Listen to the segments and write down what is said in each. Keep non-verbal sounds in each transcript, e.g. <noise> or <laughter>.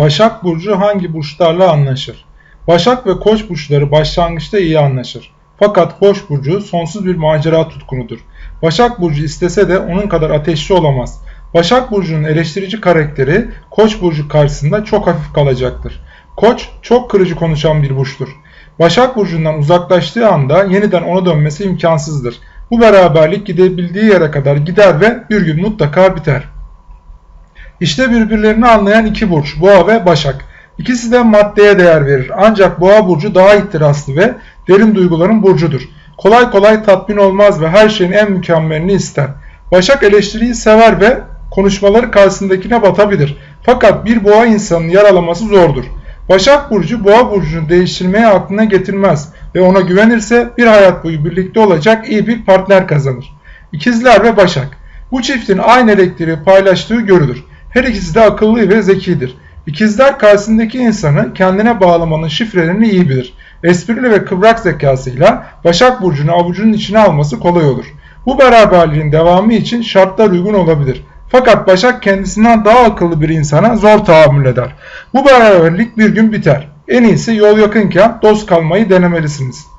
Başak Burcu hangi burçlarla anlaşır? Başak ve Koç burçları başlangıçta iyi anlaşır. Fakat Koç burcu sonsuz bir macera tutkunudur. Başak burcu istese de onun kadar ateşli olamaz. Başak burcunun eleştirici karakteri Koç burcu karşısında çok hafif kalacaktır. Koç çok kırıcı konuşan bir burçtur. Başak burcundan uzaklaştığı anda yeniden ona dönmesi imkansızdır. Bu beraberlik gidebildiği yere kadar gider ve bir gün mutlaka biter. İşte birbirlerini anlayan iki burç, Boğa ve Başak. İkisi de maddeye değer verir. Ancak Boğa burcu daha ihtiraslı ve derin duyguların burcudur. Kolay kolay tatmin olmaz ve her şeyin en mükemmelini ister. Başak eleştiriyi sever ve konuşmaları karşısındakine batabilir. Fakat bir boğa insanın yaralaması zordur. Başak Burcu boğa burcunu değiştirmeye aklına getirmez ve ona güvenirse bir hayat boyu birlikte olacak iyi bir partner kazanır. İkizler ve Başak Bu çiftin aynı elektriği paylaştığı görülür. Her ikisi de akıllı ve zekidir. İkizler karşısındaki insanı kendine bağlamanın şifrelerini iyi bilir. Esprili ve kıvrak zekasıyla Başak Burcu'nu avucunun içine alması kolay olur. Bu beraberliğin devamı için şartlar uygun olabilir. Fakat Başak kendisinden daha akıllı bir insana zor tahammül eder. Bu beraberlik bir gün biter. En iyisi yol yakınken dost kalmayı denemelisiniz.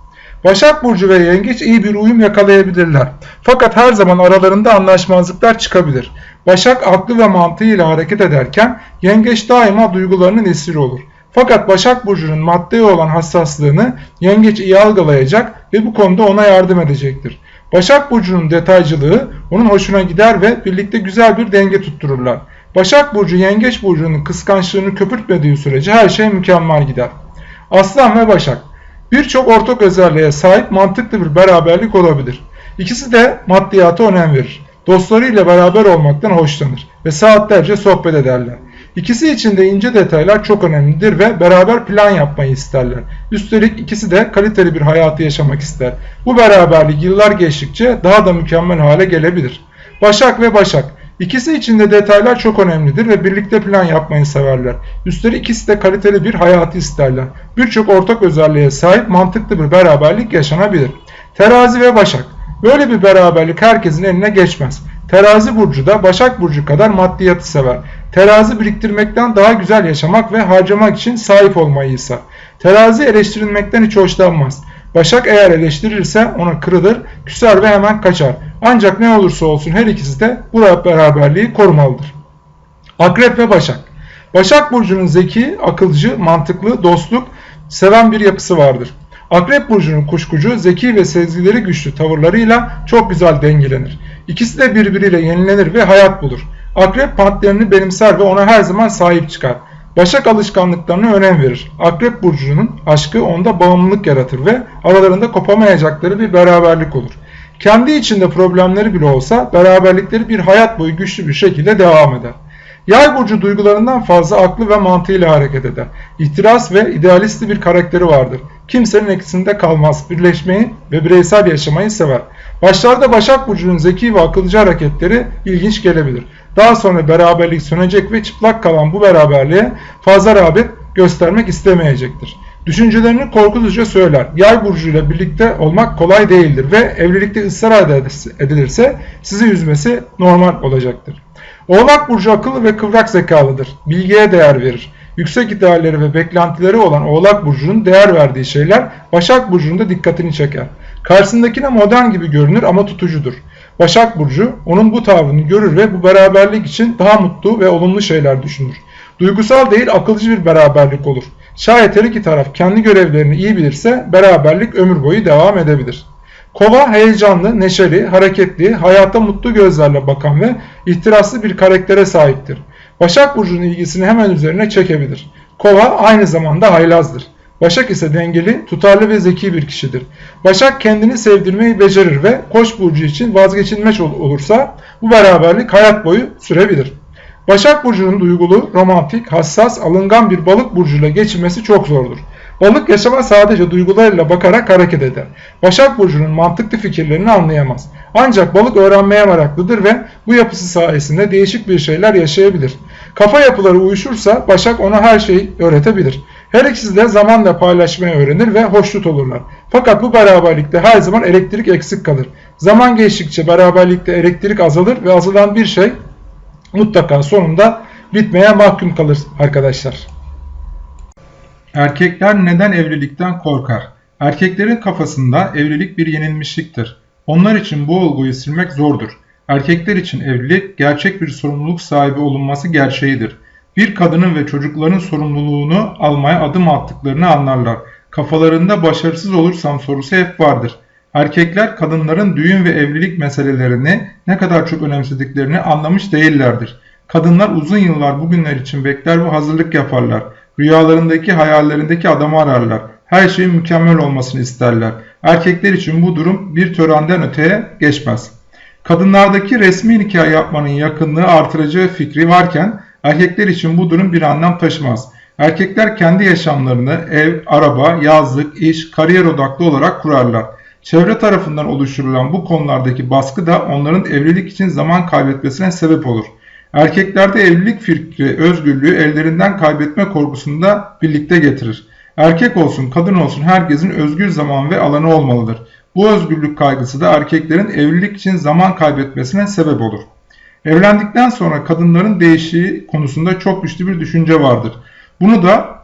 Başak Burcu ve Yengeç iyi bir uyum yakalayabilirler. Fakat her zaman aralarında anlaşmazlıklar çıkabilir. Başak aklı ve mantığıyla hareket ederken Yengeç daima duygularının esiri olur. Fakat Başak Burcu'nun maddeye olan hassaslığını Yengeç iyi algılayacak ve bu konuda ona yardım edecektir. Başak Burcu'nun detaycılığı onun hoşuna gider ve birlikte güzel bir denge tuttururlar. Başak Burcu Yengeç Burcu'nun kıskançlığını köpürtmediği sürece her şey mükemmel gider. Aslan ve Başak Birçok ortak özelliğe sahip mantıklı bir beraberlik olabilir. İkisi de maddiyata önem verir. Dostlarıyla beraber olmaktan hoşlanır ve saatlerce sohbet ederler. İkisi için de ince detaylar çok önemlidir ve beraber plan yapmayı isterler. Üstelik ikisi de kaliteli bir hayatı yaşamak ister. Bu beraberlik yıllar geçtikçe daha da mükemmel hale gelebilir. Başak ve Başak İkisi için de detaylar çok önemlidir ve birlikte plan yapmayı severler. Üstelik ikisi de kaliteli bir hayatı isterler. Birçok ortak özelliğe sahip mantıklı bir beraberlik yaşanabilir. Terazi ve Başak Böyle bir beraberlik herkesin eline geçmez. Terazi burcu da Başak burcu kadar maddiyatı sever. Terazi biriktirmekten daha güzel yaşamak ve harcamak için sahip olmayı ise. Terazi eleştirilmekten hiç hoşlanmaz. Başak eğer eleştirirse ona kırılır, küser ve hemen kaçar. Ancak ne olursa olsun her ikisi de bu beraberliği korumalıdır. Akrep ve Başak Başak Burcu'nun zeki, akılcı, mantıklı, dostluk, seven bir yapısı vardır. Akrep Burcu'nun kuşkucu, zeki ve sezgileri güçlü tavırlarıyla çok güzel dengelenir. İkisi de birbiriyle yenilenir ve hayat bulur. Akrep partnerini benimser ve ona her zaman sahip çıkar. Başak alışkanlıklarına önem verir. Akrep burcunun aşkı onda bağımlılık yaratır ve aralarında kopamayacakları bir beraberlik olur. Kendi içinde problemleri bile olsa beraberlikleri bir hayat boyu güçlü bir şekilde devam eder. Yay burcu duygularından fazla aklı ve mantığıyla hareket eder. İhtiras ve idealisti bir karakteri vardır. Kimsenin eksisinde kalmaz, birleşmeyi ve bireysel yaşamayı sever. Başlarda Başak Burcu'nun zeki ve akılcı hareketleri ilginç gelebilir. Daha sonra beraberlik sönecek ve çıplak kalan bu beraberliğe fazla rağbet göstermek istemeyecektir. Düşüncelerini korkutuca söyler. Yay burcuyla birlikte olmak kolay değildir ve evlilikte ısrar edilirse sizi üzmesi normal olacaktır. Oğlak burcu akıllı ve kıvrak zekalıdır. Bilgiye değer verir. Yüksek idealleri ve beklentileri olan Oğlak burcunun değer verdiği şeyler Başak burcunun da dikkatini çeker. Karşısındakine modern gibi görünür ama tutucudur. Başak Burcu onun bu tavrını görür ve bu beraberlik için daha mutlu ve olumlu şeyler düşünür. Duygusal değil akılcı bir beraberlik olur. Şayet her iki taraf kendi görevlerini iyi bilirse beraberlik ömür boyu devam edebilir. Kova heyecanlı, neşeli, hareketli, hayata mutlu gözlerle bakan ve ihtiraslı bir karaktere sahiptir. Başak Burcu'nun ilgisini hemen üzerine çekebilir. Kova aynı zamanda haylazdır. Başak ise dengeli, tutarlı ve zeki bir kişidir. Başak kendini sevdirmeyi becerir ve Koç burcu için vazgeçilmez olursa bu beraberlik hayat boyu sürebilir. Başak burcunun duygulu, romantik, hassas, alıngan bir balık burcuyla geçirmesi çok zordur. Balık yaşama sadece duygularıyla bakarak hareket eder. Başak Burcu'nun mantıklı fikirlerini anlayamaz. Ancak balık öğrenmeye meraklıdır ve bu yapısı sayesinde değişik bir şeyler yaşayabilir. Kafa yapıları uyuşursa Başak ona her şeyi öğretebilir. Her ikisi de zamanla paylaşmayı öğrenir ve hoşnut olurlar. Fakat bu beraberlikte her zaman elektrik eksik kalır. Zaman geçtikçe beraberlikte elektrik azalır ve azalan bir şey mutlaka sonunda bitmeye mahkum kalır arkadaşlar. Erkekler neden evlilikten korkar? Erkeklerin kafasında evlilik bir yenilmişliktir. Onlar için bu olguyu silmek zordur. Erkekler için evlilik gerçek bir sorumluluk sahibi olunması gerçeğidir. Bir kadının ve çocukların sorumluluğunu almaya adım attıklarını anlarlar. Kafalarında başarısız olursam sorusu hep vardır. Erkekler kadınların düğün ve evlilik meselelerini ne kadar çok önemsediklerini anlamış değillerdir. Kadınlar uzun yıllar bugünler için bekler ve hazırlık yaparlar. Rüyalarındaki hayallerindeki adamı ararlar. Her şeyin mükemmel olmasını isterler. Erkekler için bu durum bir törenden öteye geçmez. Kadınlardaki resmi nikah yapmanın yakınlığı artıracağı fikri varken erkekler için bu durum bir anlam taşımaz. Erkekler kendi yaşamlarını ev, araba, yazlık, iş, kariyer odaklı olarak kurarlar. Çevre tarafından oluşturulan bu konulardaki baskı da onların evlilik için zaman kaybetmesine sebep olur. Erkeklerde evlilik fikri özgürlüğü ellerinden kaybetme korkusunu da birlikte getirir. Erkek olsun kadın olsun herkesin özgür zaman ve alanı olmalıdır. Bu özgürlük kaygısı da erkeklerin evlilik için zaman kaybetmesine sebep olur. Evlendikten sonra kadınların değişiği konusunda çok güçlü bir düşünce vardır. Bunu da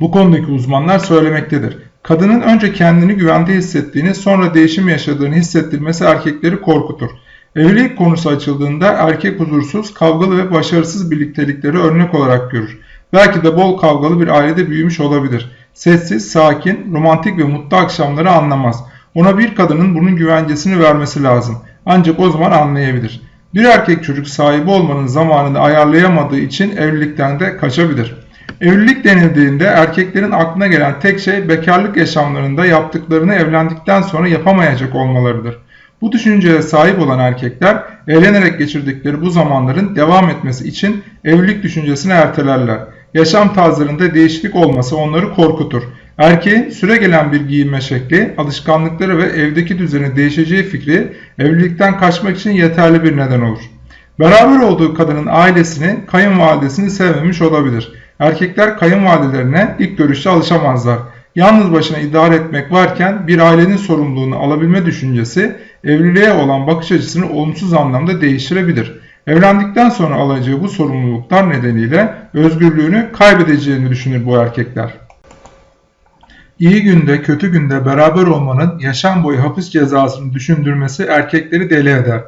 bu konudaki uzmanlar söylemektedir. Kadının önce kendini güvende hissettiğini sonra değişim yaşadığını hissettirmesi erkekleri korkutur. Evlilik konusu açıldığında erkek huzursuz, kavgalı ve başarısız birliktelikleri örnek olarak görür. Belki de bol kavgalı bir ailede büyümüş olabilir. Sessiz, sakin, romantik ve mutlu akşamları anlamaz. Ona bir kadının bunun güvencesini vermesi lazım. Ancak o zaman anlayabilir. Bir erkek çocuk sahibi olmanın zamanını ayarlayamadığı için evlilikten de kaçabilir. Evlilik denildiğinde erkeklerin aklına gelen tek şey bekarlık yaşamlarında yaptıklarını evlendikten sonra yapamayacak olmalarıdır. Bu düşünceye sahip olan erkekler eğlenerek geçirdikleri bu zamanların devam etmesi için evlilik düşüncesini ertelerler. Yaşam tarzlarında değişiklik olması onları korkutur. Erkeğin süre gelen bir giyinme şekli, alışkanlıkları ve evdeki düzeni değişeceği fikri evlilikten kaçmak için yeterli bir neden olur. Beraber olduğu kadının ailesini, kayınvalidesini sevmemiş olabilir. Erkekler kayınvalidelerine ilk görüşte alışamazlar. Yalnız başına idare etmek varken bir ailenin sorumluluğunu alabilme düşüncesi evliliğe olan bakış açısını olumsuz anlamda değiştirebilir. Evlendikten sonra alacağı bu sorumluluklar nedeniyle özgürlüğünü kaybedeceğini düşünür bu erkekler. İyi günde kötü günde beraber olmanın yaşam boyu hapis cezasını düşündürmesi erkekleri deli eder.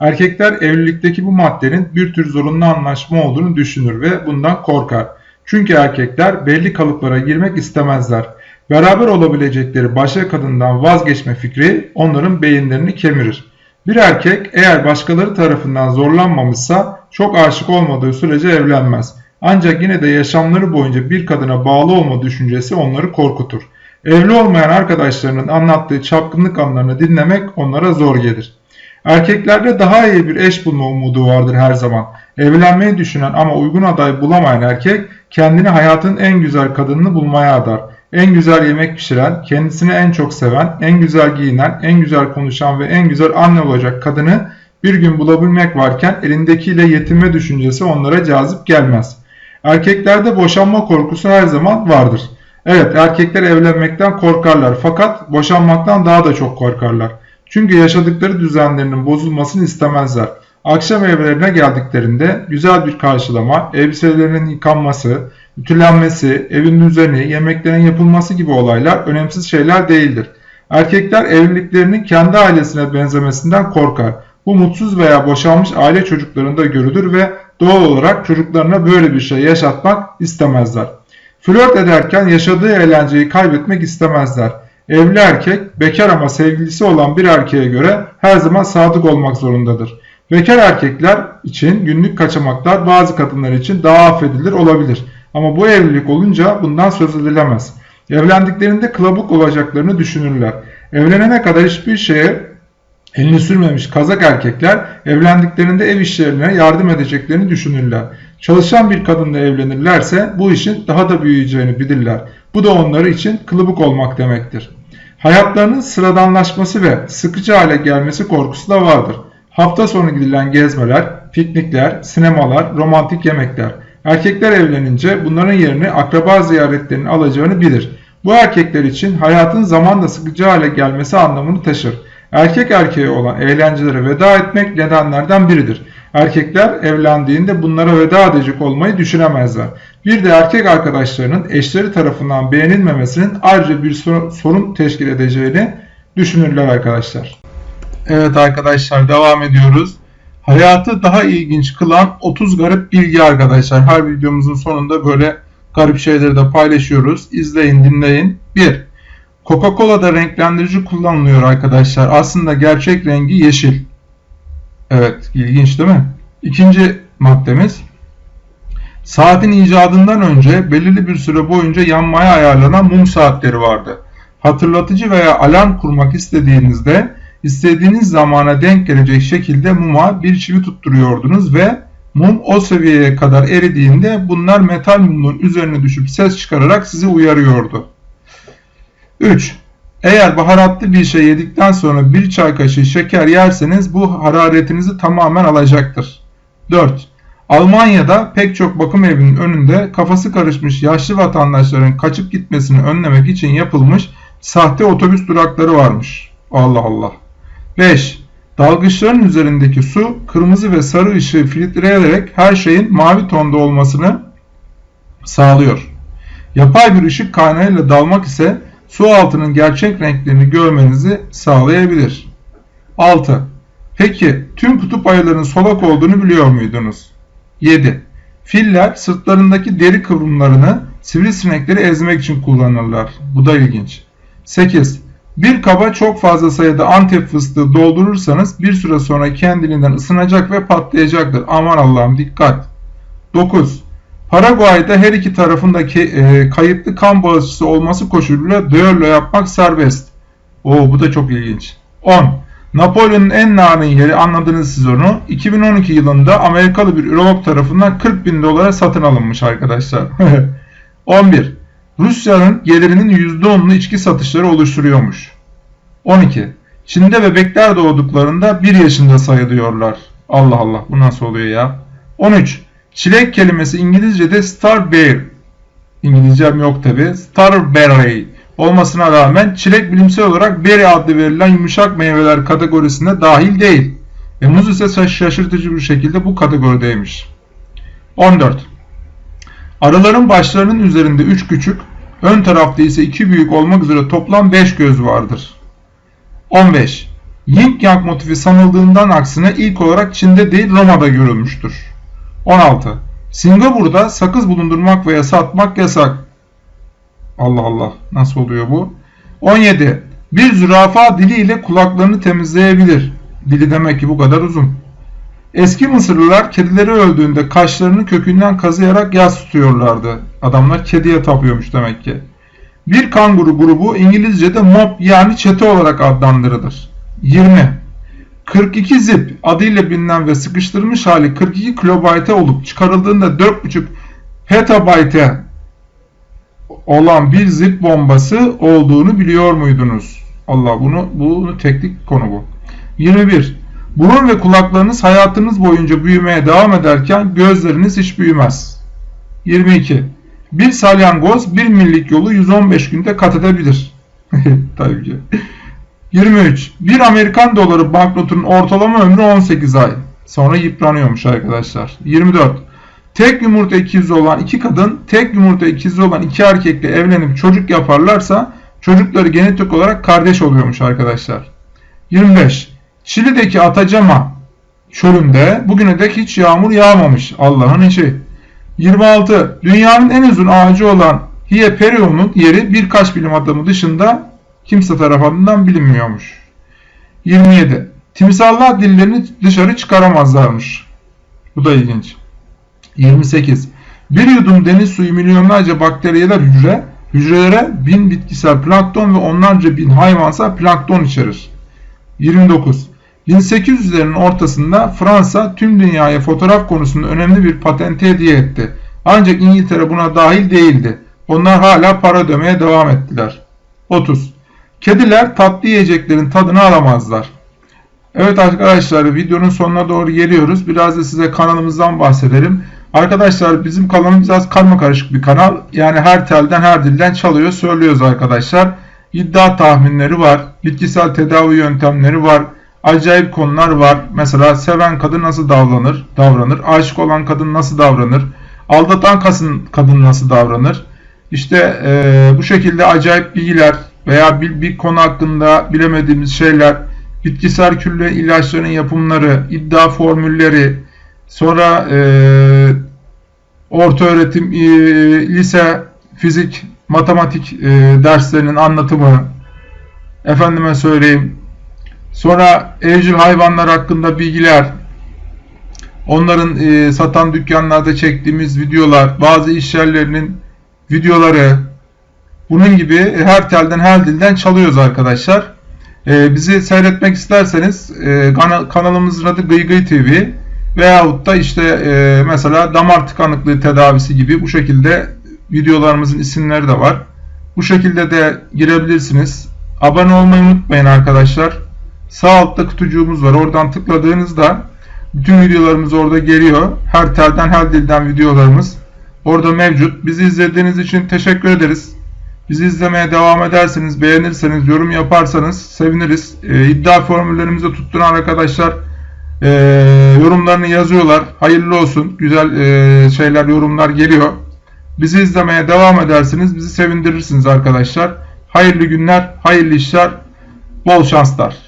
Erkekler evlilikteki bu maddenin bir tür zorunlu anlaşma olduğunu düşünür ve bundan korkar. Çünkü erkekler belli kalıplara girmek istemezler. Beraber olabilecekleri başka kadından vazgeçme fikri onların beyinlerini kemirir. Bir erkek eğer başkaları tarafından zorlanmamışsa çok aşık olmadığı sürece evlenmez. Ancak yine de yaşamları boyunca bir kadına bağlı olma düşüncesi onları korkutur. Evli olmayan arkadaşlarının anlattığı çapkınlık anlarını dinlemek onlara zor gelir. Erkeklerde daha iyi bir eş bulma umudu vardır her zaman. Evlenmeyi düşünen ama uygun aday bulamayan erkek kendini hayatın en güzel kadınını bulmaya adar. En güzel yemek pişiren, kendisini en çok seven, en güzel giyinen, en güzel konuşan ve en güzel anne olacak kadını bir gün bulabilmek varken elindekiyle yetinme düşüncesi onlara cazip gelmez. Erkeklerde boşanma korkusu her zaman vardır. Evet erkekler evlenmekten korkarlar fakat boşanmaktan daha da çok korkarlar. Çünkü yaşadıkları düzenlerinin bozulmasını istemezler. Akşam evlerine geldiklerinde güzel bir karşılama, elbiselerinin yıkanması, ütülenmesi, evin düzeni, yemeklerin yapılması gibi olaylar önemsiz şeyler değildir. Erkekler evliliklerinin kendi ailesine benzemesinden korkar. Bu mutsuz veya boşanmış aile çocuklarında görülür ve doğal olarak çocuklarına böyle bir şey yaşatmak istemezler. Flört ederken yaşadığı eğlenceyi kaybetmek istemezler. Evli erkek bekar ama sevgilisi olan bir erkeğe göre her zaman sadık olmak zorundadır. Bekar erkekler için günlük kaçamaklar bazı kadınlar için daha affedilir olabilir. Ama bu evlilik olunca bundan söz edilemez. Evlendiklerinde kılabuk olacaklarını düşünürler. Evlenene kadar hiçbir şeye elini sürmemiş kazak erkekler evlendiklerinde ev işlerine yardım edeceklerini düşünürler. Çalışan bir kadınla evlenirlerse bu işin daha da büyüyeceğini bilirler. Bu da onları için kılıbık olmak demektir. Hayatlarının sıradanlaşması ve sıkıcı hale gelmesi korkusu da vardır. Hafta sonu gidilen gezmeler, piknikler, sinemalar, romantik yemekler. Erkekler evlenince bunların yerini akraba ziyaretlerinin alacağını bilir. Bu erkekler için hayatın zamanla sıkıcı hale gelmesi anlamını taşır. Erkek erkeğe olan eğlencelere veda etmek nedenlerden biridir. Erkekler evlendiğinde bunlara veda edecek olmayı düşünemezler. Bir de erkek arkadaşlarının eşleri tarafından beğenilmemesinin ayrıca bir sorun teşkil edeceğini düşünürler arkadaşlar. Evet arkadaşlar devam ediyoruz. Hayatı daha ilginç kılan 30 garip bilgi arkadaşlar. Her videomuzun sonunda böyle garip şeyleri de paylaşıyoruz. İzleyin dinleyin. 1. Coca-Cola'da renklendirici kullanılıyor arkadaşlar. Aslında gerçek rengi yeşil. Evet ilginç değil mi? İkinci maddemiz. Saatin icadından önce belirli bir süre boyunca yanmaya ayarlanan mum saatleri vardı. Hatırlatıcı veya alarm kurmak istediğinizde istediğiniz zamana denk gelecek şekilde muma bir çivi tutturuyordunuz ve mum o seviyeye kadar eridiğinde bunlar metal mumun üzerine düşüp ses çıkararak sizi uyarıyordu. 3. Eğer baharatlı bir şey yedikten sonra bir çay kaşığı şeker yerseniz bu hararetinizi tamamen alacaktır. 4. Almanya'da pek çok bakım evinin önünde kafası karışmış yaşlı vatandaşların kaçıp gitmesini önlemek için yapılmış sahte otobüs durakları varmış. Allah Allah. 5. Dalgıçların üzerindeki su kırmızı ve sarı ışığı filtreleyerek her şeyin mavi tonda olmasını sağlıyor. Yapay bir ışık kaynağıyla dalmak ise su altının gerçek renklerini görmenizi sağlayabilir. 6. Peki tüm kutup ayılarının solak olduğunu biliyor muydunuz? 7. Filler sırtlarındaki deri kıvrımlarını sivrisinekleri ezmek için kullanırlar. Bu da ilginç. 8. Bir kaba çok fazla sayıda antep fıstığı doldurursanız bir süre sonra kendiliğinden ısınacak ve patlayacaktır. Aman Allah'ım dikkat. 9. Paraguay'da her iki tarafındaki e, kayıtlı kan bağışçısı olması koşuluyla düello yapmak serbest. Oo bu da çok ilginç. 10. Napolyon'un en narin yeri anladınız siz onu. 2012 yılında Amerikalı bir ürolog tarafından 40 bin dolara satın alınmış arkadaşlar. <laughs> 11. Rusya'nın gelirinin %10'unu içki satışları oluşturuyormuş. 12. Çin'de bebekler doğduklarında 1 yaşında sayılıyorlar. Allah Allah bu nasıl oluyor ya? 13. Çilek kelimesi İngilizce'de starberry. İngilizcem yok tabi. Starberry olmasına rağmen çilek bilimsel olarak berry adlı verilen yumuşak meyveler kategorisine dahil değil. Ve muz ise şaşırtıcı bir şekilde bu kategorideymiş. 14. Arıların başlarının üzerinde 3 küçük, ön tarafta ise 2 büyük olmak üzere toplam 5 göz vardır. 15. Yin Yang motifi sanıldığından aksine ilk olarak Çin'de değil Roma'da görülmüştür. 16. Singapur'da sakız bulundurmak veya satmak yasak. Allah Allah nasıl oluyor bu? 17. Bir zürafa diliyle kulaklarını temizleyebilir. Dili demek ki bu kadar uzun. Eski Mısırlılar kedileri öldüğünde kaşlarını kökünden kazıyarak yas tutuyorlardı. Adamlar kediye tapıyormuş demek ki. Bir kanguru grubu İngilizce'de mob yani çete olarak adlandırılır. 20. 42 zip adıyla bilinen ve sıkıştırılmış hali 42 kilobayte olup çıkarıldığında 4.5 petabayte olan bir zip bombası olduğunu biliyor muydunuz? Allah bunu bunu teknik konu bu. 21. Burun ve kulaklarınız hayatınız boyunca büyümeye devam ederken gözleriniz hiç büyümez. 22. Bir salyangoz bir millik yolu 115 günde kat edebilir. <laughs> Tabii ki. 23. Bir Amerikan doları banknotunun ortalama ömrü 18 ay. Sonra yıpranıyormuş arkadaşlar. 24. Tek yumurta ikizi olan iki kadın, tek yumurta ikizi olan iki erkekle evlenip çocuk yaparlarsa çocukları genetik olarak kardeş oluyormuş arkadaşlar. 25. Şili'deki Atacama çölünde bugüne dek hiç yağmur yağmamış. Allah'ın işi. 26. Dünyanın en uzun ağacı olan Hieperion'un yeri birkaç bilim adamı dışında kimse tarafından bilinmiyormuş. 27. Timsallar dillerini dışarı çıkaramazlarmış. Bu da ilginç. 28. Bir yudum deniz suyu milyonlarca bakteriyeler hücre, hücrelere bin bitkisel plankton ve onlarca bin hayvansal plankton içerir. 29. 1800'lerin ortasında Fransa tüm dünyaya fotoğraf konusunda önemli bir patente hediye etti. Ancak İngiltere buna dahil değildi. Onlar hala para ödemeye devam ettiler. 30. Kediler tatlı yiyeceklerin tadını alamazlar. Evet arkadaşlar videonun sonuna doğru geliyoruz. Biraz da size kanalımızdan bahsedelim. Arkadaşlar bizim kanalımız biraz karma karışık bir kanal. Yani her telden her dilden çalıyor söylüyoruz arkadaşlar. İddia tahminleri var. Bitkisel tedavi yöntemleri var. acayip konular var. Mesela seven kadın nasıl davranır? Davranır. Aşık olan kadın nasıl davranır? Aldatan kadın nasıl davranır? İşte e, bu şekilde acayip bilgiler veya bir, bir konu hakkında bilemediğimiz şeyler, bitkisel külle ilaçların yapımları, iddia formülleri, sonra e, orta öğretim, e, lise, fizik, matematik e, derslerinin anlatımı, efendime söyleyeyim, sonra evcil hayvanlar hakkında bilgiler, onların e, satan dükkanlarda çektiğimiz videolar, bazı iş yerlerinin videoları, bunun gibi her telden her dilden çalıyoruz arkadaşlar. E, bizi seyretmek isterseniz e, kana, kanalımızın adı Gıy Gıy TV veyahut da işte e, mesela damar tıkanıklığı tedavisi gibi bu şekilde videolarımızın isimleri de var. Bu şekilde de girebilirsiniz. Abone olmayı unutmayın arkadaşlar. Sağ altta kutucuğumuz var. Oradan tıkladığınızda bütün videolarımız orada geliyor. Her telden her dilden videolarımız orada mevcut. Bizi izlediğiniz için teşekkür ederiz. Bizi izlemeye devam ederseniz, beğenirseniz, yorum yaparsanız seviniriz. E, iddia formüllerimizi tutturan arkadaşlar e, yorumlarını yazıyorlar. Hayırlı olsun. Güzel e, şeyler, yorumlar geliyor. Bizi izlemeye devam edersiniz. Bizi sevindirirsiniz arkadaşlar. Hayırlı günler, hayırlı işler, bol şanslar.